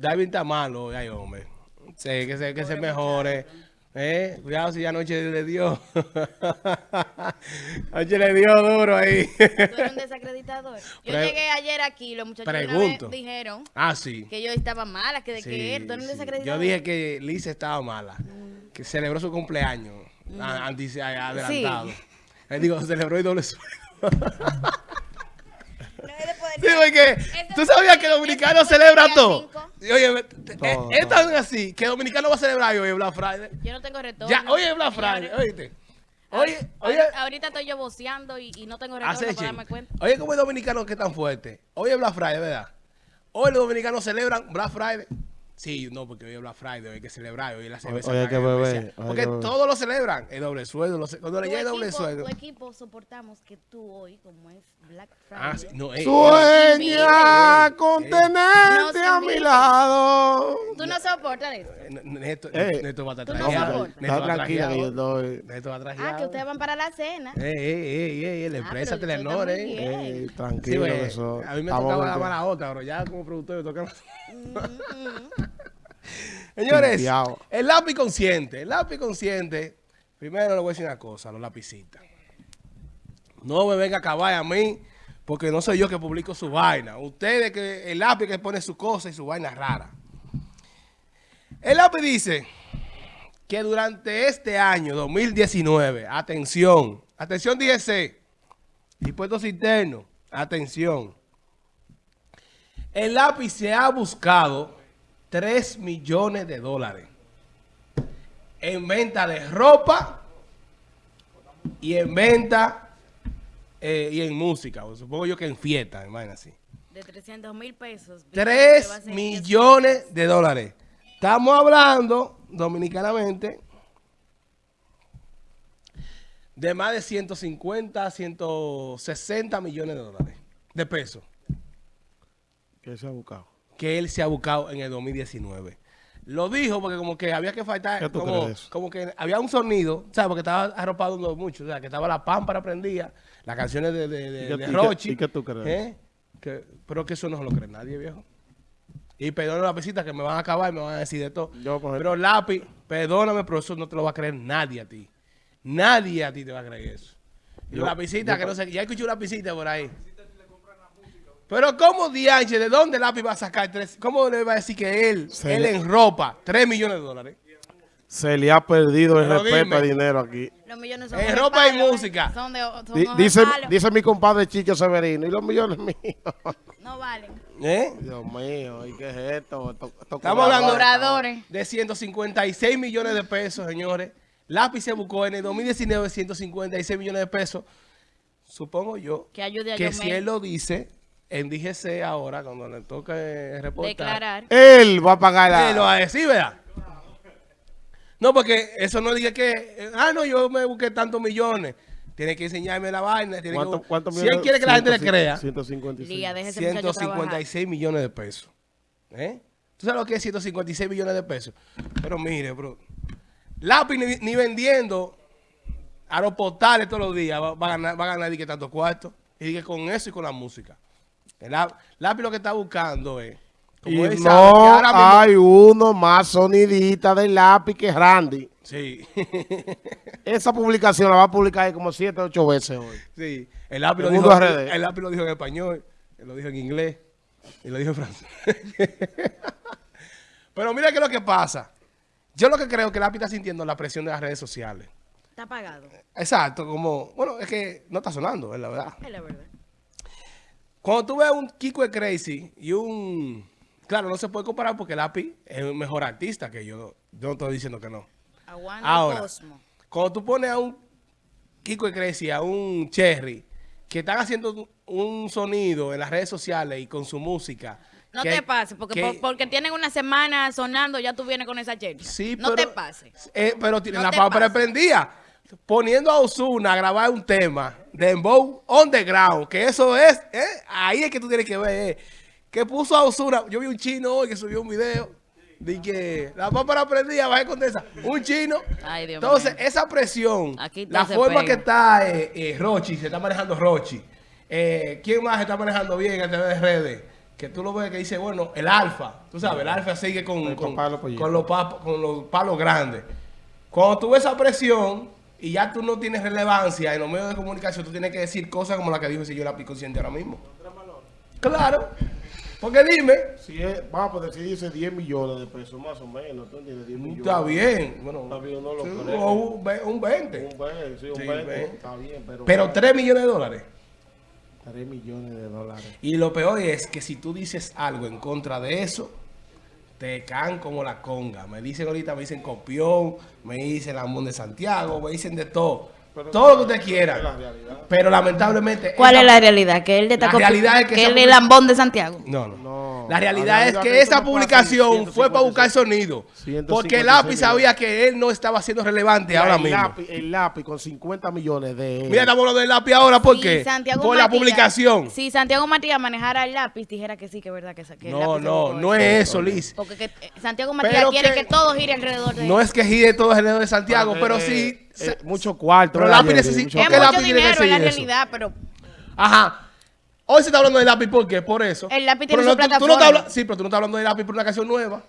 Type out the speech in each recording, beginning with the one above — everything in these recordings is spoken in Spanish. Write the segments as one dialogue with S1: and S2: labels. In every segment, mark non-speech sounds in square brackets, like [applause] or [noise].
S1: David está malo, ay, hombre. Sí, que se, que se mejore. Eh, cuidado si anoche le dio. [laughs] anoche le dio duro ahí.
S2: ¿Tú eres un desacreditador? Yo
S1: Pre-
S2: llegué ayer aquí los muchachos una
S1: Pregunto.
S2: vez dijeron
S1: ah, sí.
S2: que yo estaba mala, que de
S1: Sí,
S2: que tú eres un desacreditador.
S1: Yo dije que Lisa estaba mala, que celebró su cumpleaños a- adelantado. Le digo, celebró y doble sueldo. [laughs]
S2: No es de poder-
S1: Sí, porque tú
S2: es
S1: sabías que Dominicano
S2: es
S1: celebra todo. Oye,
S3: Todo,
S1: es tan así que Dominicano va a celebrar hoy Black Friday.
S2: Yo no tengo retorno.
S1: Ya, hoy es Black Friday, oíste. Oye, oye,
S2: Ahorita, estoy yo voceando y, y no tengo retorno para darme cuenta.
S1: Oye, como el dominicano que es tan fuerte. Hoy es Black Friday, ¿verdad? Hoy los dominicanos celebran Black Friday. Sí, no, porque hoy es Black Friday, hoy hay que celebrar, hoy es la cerveza.
S3: hoy hay que beber,
S1: Porque todos lo celebran. El doble sueldo, lo cuando le llega el doble sueldo.
S2: tu equipo soportamos que tú hoy, como es Black Friday,
S1: Ah, sí, no, ey,
S3: Sueña
S1: ey,
S3: con
S1: ey.
S2: No
S3: tenerte
S2: se
S3: a mi lado.
S2: tú no soportas eso.
S1: Neto,
S3: Eh,
S1: Neto va a estar trajeado. Neto
S3: tranquila que yo.
S1: Neto va
S2: Ah,
S1: trajeado.
S2: que ustedes van para la cena.
S1: Ey, ey, ey, ey, la
S2: Ah,
S1: empresa Telenor, eh.
S3: tranquilo,
S1: pues,
S3: eso.
S1: a mí me tocaba la mala otra, pero ya como productor me toca... [laughs] Señores, el lápiz consciente, el lápiz consciente, primero le voy a decir una cosa, los lapicitas. No me venga a acabar a mí, porque no soy yo que publico su vaina. Ustedes que el lápiz que pone su cosa y su vaina rara. El lápiz dice que durante este año 2019, atención, atención DGC, impuestos internos, atención. El lápiz se ha buscado 3 millones de dólares en venta de ropa y en venta eh, y en música. o supongo yo que en fiesta, hermano, así.
S2: de 300 mil pesos.
S1: 3 millones de dólares. Estamos hablando, dominicanamente, de más de 150, 160 millones de dólares de pesos
S3: ¿Qué se ha buscado?
S1: Que él se ha buscado en el 2019. Lo dijo porque como que había que faltar,
S3: ¿Qué tú
S1: como, que había un sonido, ¿sabes? Porque estaba arropado mucho, o sea, que estaba la pámpara prendida, las canciones de, de, de,
S3: ¿Y
S1: de
S3: qué-
S1: Rochi.
S3: y qué tú crees?
S1: ¿eh? Que- pero que eso no se lo cree nadie, viejo. Y perdóname la pesita que me van a acabar y me van a decir de todo.
S3: Yo, por
S1: pero lápiz, perdóname, pero eso no te lo va a creer nadie a ti. Nadie a ti te va a creer eso. Y
S3: Yo-
S1: la pisita,
S3: yo-
S1: que no sé, ya escuché una pisita por ahí. Pero ¿cómo Dianche, de dónde Lápiz va a sacar tres? ¿Cómo le va a decir que él,
S3: Se
S1: él
S3: le-
S1: en ropa, tres millones de dólares?
S3: Se le ha perdido el
S1: Pero
S3: respeto
S1: dime.
S3: al dinero aquí.
S2: Los millones son
S1: En ropa y
S2: ¿eh?
S1: música.
S2: Son de, son
S3: Di-
S2: hojas
S3: dice, mi compadre Chicho Severino. ¿Y los millones míos? [laughs]
S2: No valen.
S1: ¿Eh?
S3: Dios mío, ¿y qué es esto? Esto- esto
S1: Estamos hablando de 156 millones de pesos, señores. Lápiz se buscó en el 2019 156 millones de pesos. Supongo yo
S2: Que ayude a
S1: que
S2: Yomel.
S1: si él lo dice en DGC ahora, cuando le toque reportar,
S2: Declarar.
S3: Él va a pagar la...
S1: él lo va a decir, ¿verdad? No, porque eso no diga que, ah, no, yo me busqué tantos millones. Tiene que enseñarme la vaina. Tiene
S3: ¿Cuánto,
S1: que,
S3: cuánto
S1: si él quiere que la gente le crea,
S3: 156.
S2: Lía, deje ese muchacho trabajar.
S1: 156 millones de pesos. ¿Eh? ¿Tú sabes lo que es 156 millones de pesos? Pero mire, bro. Lápiz ni, ni vendiendo aeroportales todos los días va, va a ganar, va a ganar y que tanto cuarto. Y que con eso y con la música. El lá- lápiz lo que está buscando es.
S3: Y
S1: Como
S3: no
S1: ahora mismo-
S3: hay uno más sonidita del lápiz que Randy.
S1: Sí. [laughs]
S3: Esa publicación la va a publicar como 7 8 veces hoy.
S1: sí. El lápiz, lo
S3: El
S1: dijo,
S3: RD.
S1: el lápiz lo dijo en español. Lo dijo en inglés. Y lo dijo en francés. [laughs] Pero mira qué es lo que pasa. Yo lo que creo es que el lápiz está sintiendo la presión de las redes sociales.
S2: Está pagado.
S1: Exacto, como, bueno, es que no está sonando, es la verdad.
S2: Es la verdad.
S1: Cuando tú ves un Kiko de Crazy y un... Claro, no se puede comparar porque el API es un mejor artista que yo. Yo no estoy diciendo que no.
S2: Aguanta
S1: Ahora,
S2: Cosmo.
S1: cuando tú pones a un Kiko de Crazy, a un Cherry, que están haciendo un sonido en las redes sociales y con su música...
S2: No
S1: que-
S2: te pases, porque,
S1: que-
S2: por- porque tienen una semana sonando, ya tú vienes con esa chercha.
S1: Sí,
S2: no
S1: pero-
S2: te pases.
S1: Eh, pero tiene
S2: No
S1: la
S2: pases.
S1: prendida. Poniendo a Osuna a grabar un tema de Dembow on the ground, que eso es, eh, ahí es que tú tienes que ver, eh, que puso a Osuna, yo vi un chino hoy que subió un video, de que la pámpara prendida, baja con esa, un chino.
S2: Ay, Dios
S1: Entonces, esa presión,
S2: Aquí
S1: la forma
S2: pega.
S1: que está eh, eh, Rochi, se está manejando Rochi, eh, ¿quién más está manejando bien a través de redes? que tú lo ves que dice, bueno, el alfa, tú sabes, el alfa sigue con, con,
S3: los pollitos.
S1: con los, pap- con los palos grandes. Cuando tú ves esa presión y ya tú no tienes relevancia en los medios de comunicación, tú tienes que decir cosas como la que dijo el señor Lápiz Consciente ahora mismo. Claro. Porque dime,
S3: Si es, vamos a decir, dice 10 millones de pesos, más o menos. ¿Tú entiendes? 10 millones.
S1: está bien. Bueno,
S3: Está bien, no lo
S1: sí,
S3: creo.
S1: un, un 20.
S3: Un 20, sí, un
S1: Sí,
S3: 20.
S1: ve.
S3: Está bien, pero.
S1: Pero 3 millones de dólares.
S3: 3 millones de dólares.
S1: Y lo peor es que si tú dices algo en contra de eso, te caen como la conga. Me dicen ahorita, me dicen copión, me dicen Lamón de Santiago, me dicen de todo.
S3: Pero
S1: todo lo que usted quiera.
S3: la realidad.
S1: Pero lamentablemente...
S2: ¿Cuál es la realidad? Que él de
S1: La
S2: Taco-
S1: realidad es que
S2: él es
S1: public-
S2: lambón de Santiago.
S1: No, no.
S3: No.
S1: La realidad es
S3: La
S1: que esa
S3: no en
S1: publicación fue para buscar
S3: 156
S1: sonido.
S3: 156
S1: Porque el lápiz sabía que él no estaba siendo relevante ahora
S3: el
S1: mismo.
S3: Lápiz, el lápiz con 50 millones de.
S1: Mira, estamos hablando del lápiz ahora, ¿por qué?
S2: Santiago
S1: Por la publicación.
S2: Si Santiago Matías manejara el lápiz, dijera que sí, que es verdad que, que el
S1: No,
S2: lápiz
S1: no, no es eso, Liz.
S2: Porque que, eh, Santiago Matías
S1: Pero
S2: quiere
S1: que-
S2: que, todo gire alrededor de
S1: No
S2: él.
S1: es que gire todo el de Santiago, pero
S3: Eh,
S1: sí...
S3: eh,
S1: se-
S3: mucho cuarto.
S1: Pero
S3: ¿verdad,
S1: lápiz necesita-
S3: Mucho
S1: ¿por
S2: Es mucho dinero, es la realidad, pero
S1: Ajá. Hoy se está hablando de lápiz, ¿por qué? Por eso.
S2: El lápiz
S1: Pero
S2: tiene
S1: no,
S2: su
S1: tú- tú no
S2: plataforma.
S1: estás habla- sí, pero tú no estás hablando de lápiz por una canción nueva.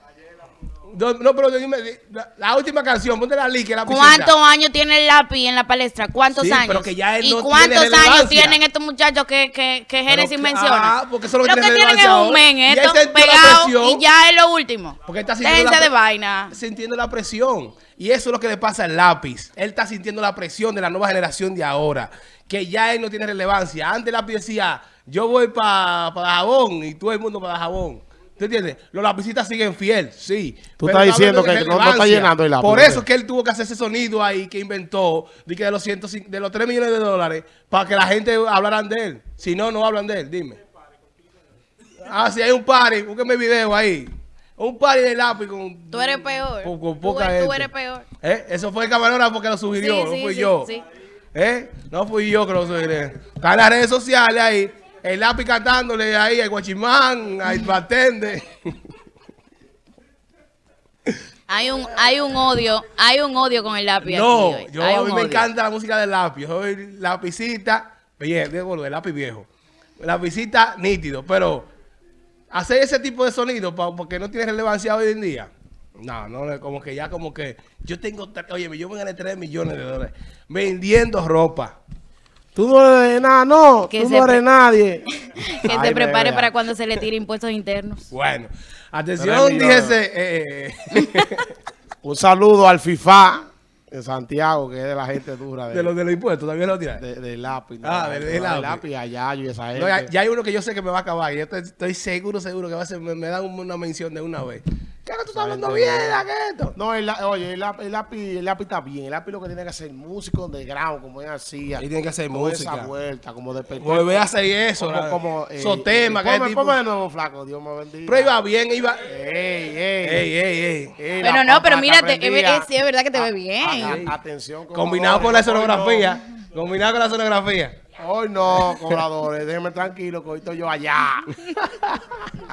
S1: No, no, pero dime, la, la última canción, ponte la la
S2: ¿cuántos años tiene el lápiz en la palestra? ¿Cuántos
S1: Sí,
S2: años?
S1: pero que ya él
S2: ¿Y
S1: no
S2: cuántos
S1: tiene
S2: años tienen estos muchachos que, que, que Génesis
S1: que-
S2: menciona?
S1: ah, porque eso es lo que tiene
S2: tienen es un men, esto pegado y ya es lo último.
S1: Porque él está sintiendo la
S2: de vaina.
S1: Sintiendo la presión. Y eso es lo que le pasa al lápiz. Él está sintiendo la presión de la nueva generación de ahora. Que ya él no tiene relevancia. Antes el lápiz decía, yo voy para jabón y todo el mundo para jabón. ¿Tú entiendes? Los lapicitas siguen fiel, sí.
S3: Tú estás
S1: está
S3: diciendo que no- no está llenando el lápiz,
S1: Por eso es que él tuvo que hacer ese sonido ahí que inventó de, que de, los 105 de los 3 millones de dólares para que la gente hablaran de él. Si no, no hablan de él. Dime. Ah, si hay un party, búsqueme video ahí. Un party de lápiz con...
S2: Tú eres peor.
S1: Con, con
S2: Tú
S1: poca
S2: eres- tú
S1: gente.
S2: eres peor.
S1: ¿Eh? Eso fue el camarógrafo que lo sugirió,
S2: Sí,
S1: no
S2: sí,
S1: fui
S2: sí,
S1: yo.
S2: sí.
S1: ¿Eh? No fui yo que lo sugerí. Está en las redes sociales ahí. El lápiz cantándole ahí al guachimán, al bartender.
S2: Hay un, hay un odio, hay un odio con el lápiz
S1: No,
S2: aquí hoy.
S1: yo
S2: Hay
S1: a mí me
S2: odio.
S1: encanta la música del lápiz. Soy lapicita, viejo, el lápiz viejo. Lapicita nítido, pero hacer ese tipo de sonido porque no tiene relevancia hoy en día. No, no, como que ya como que yo tengo, oye, yo me gané 3 millones de dólares vendiendo ropa.
S3: Tú no eres nada, no.
S2: Que
S3: tú no eres nadie. [laughs]
S2: Que
S3: Ay,
S2: se prepare
S3: bebé.
S2: para cuando se le tire impuestos internos.
S1: Bueno, atención, díjese, eh,
S3: Un saludo al FIFA de Santiago, que es de la gente dura de,
S1: de los de los impuestos, ¿también lo tiras?
S3: de- del lápiz. ¿no?
S1: Ah, del- del
S3: Del
S1: lápiz.
S3: a Yayo y esa gente.
S1: No, ya, ya hay uno que yo sé que me va a acabar. y Yo estoy, estoy seguro, seguro que va a ser, me, me dan una mención de una vez. ¿Qué tú estás hablando bien? ¿Qué es esto?
S3: No, el, la- oye, el, lápiz- el lápiz, está bien. El lápiz lo que tiene que hacer músico de ground, como él hacía.
S1: Él tiene que hacer música.
S3: esa vuelta, como de.
S1: Volver a hacer eso.
S3: Como, como, eh,
S1: esos temas, que
S3: ponme,
S1: tipo.
S3: ponme de nuevo, flaco, Dios me bendiga.
S1: Pero iba bien, iba.
S3: Ey, ey.
S1: Ey, ey, ey.
S3: Ey,
S2: Pero
S3: la
S2: no, pero mírate, sí, es verdad que te ve
S3: A-
S2: bien.
S3: a- atención,
S1: Combinado con la escenografía. Combinado con la escenografía.
S3: Hoy no, cobradores, déjenme tranquilo que hoy estoy yo allá. [laughs]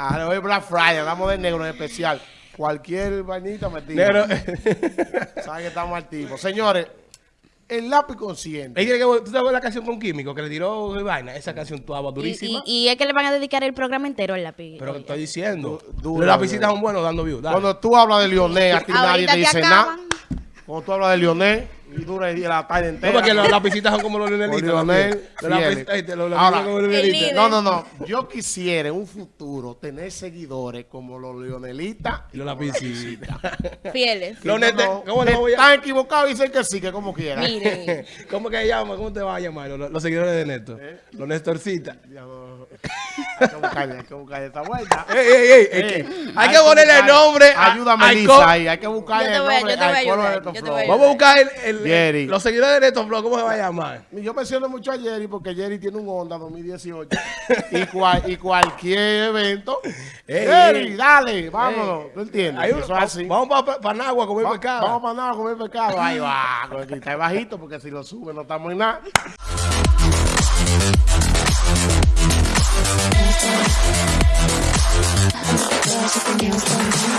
S3: Ah, hoy Black Friday, hablamos de negro en especial. Cualquier vainita me tira.
S1: Negro. [laughs]
S3: Saben que estamos activos. Señores, el lápiz consciente.
S1: Que- ¿Tú sabes la canción con Químico que le tiró vaina? Esa canción tuaba durísima.
S2: y- y es que le van a dedicar el programa entero al lápiz.
S1: pero
S2: Oye.
S1: estoy diciendo. Los lapicitas son buenos dando views.
S3: Cuando tú hablas de Lionel, a ti nadie te
S2: te
S3: dice nada. Cuando tú hablas de Lionel, y dura y la tarde
S1: No,
S3: entera.
S1: porque los lapicitas son como los
S2: el líder.
S3: No, no, no. Yo quisiera en un futuro tener seguidores como los leonelitas
S1: Y los lapicitas. [laughs]
S2: Fieles.
S1: Los
S3: no,
S1: ¿cómo
S3: que
S1: le voy a-
S3: Están equivocados y dicen que sí, que como quieran.
S2: Mire. [laughs]
S1: ¿Cómo que llama? ¿Cómo te vas a llamar? Los, los seguidores de Néstor.
S3: ¿Eh?
S1: Los Nestorcitas.
S3: Hay que buscarle, hay que buscarle esta vuelta. [laughs]
S1: Ey, ey, ey, es
S3: Ey,
S1: que hay que ponerle
S3: buscar-
S1: nombre. a-
S3: Ayúdame,
S1: al
S3: Lisa, ahí. Hay que buscarle el nombre al de.
S1: Vamos a buscar el, el-
S3: Jerry.
S1: los seguidores de Néstor Flow. ¿Cómo se va a llamar?
S3: Yo menciono mucho a Jerry porque Jerry tiene un Honda 2018 [laughs] y, cual- y cualquier evento.
S1: Ey,
S3: Jerry,
S1: ey.
S3: dale, vámonos.
S1: Ey.
S3: ¿Tú entiendes?
S1: Ahí-
S3: Eso es así.
S1: Vamos para pa, Nagua a comer
S3: Va-
S1: pescado.
S3: Vamos para nada a comer pescado. Ahí va, [laughs] con el cristal bajito porque si lo sube no estamos en nada.
S4: Dance.